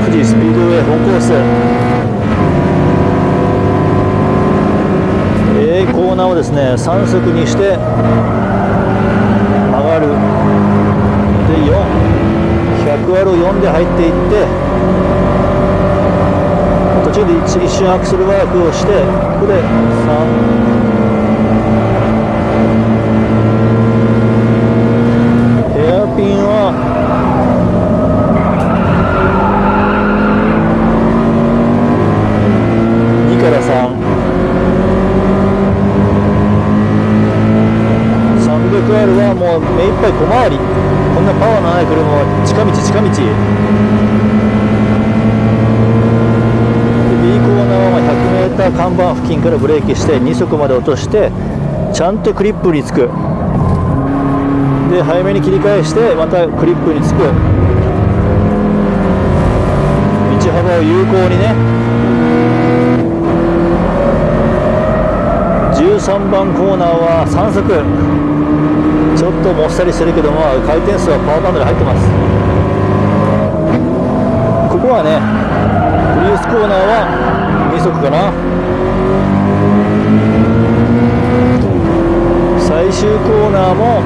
富士スピードウェイ本コース。えー、コーナーをですね3速にして上がる。で4100割を4で入っていって途中で一瞬アクセルワークをしてここで3目いっぱい小回り。こんなパワーのない車は近道近道。で B コーナーは 100m 看板付近からブレーキして2速まで落としてちゃんとクリップにつく。で早めに切り返してまたクリップにつく。道幅を有効にね。13番コーナーは3速。ちょっともっさりしてるけども回転数はパワーバンドで入ってます。ここはねプリウスコーナーは2速かな。最終コーナーも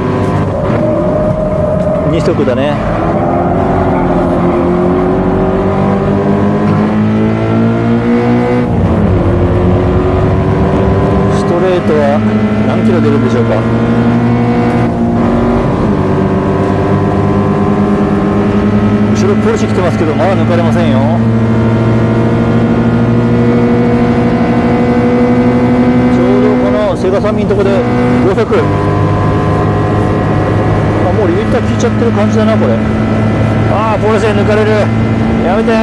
2速だね。ストレートは何キロ出るんでしょうか。後ろポルシェ来てますけどまだ抜かれませんよ。ちょうどこのセガサミンとこで500あもうリミッター効いちゃってる感じだなこれ。ああポルシェ抜かれる。やめて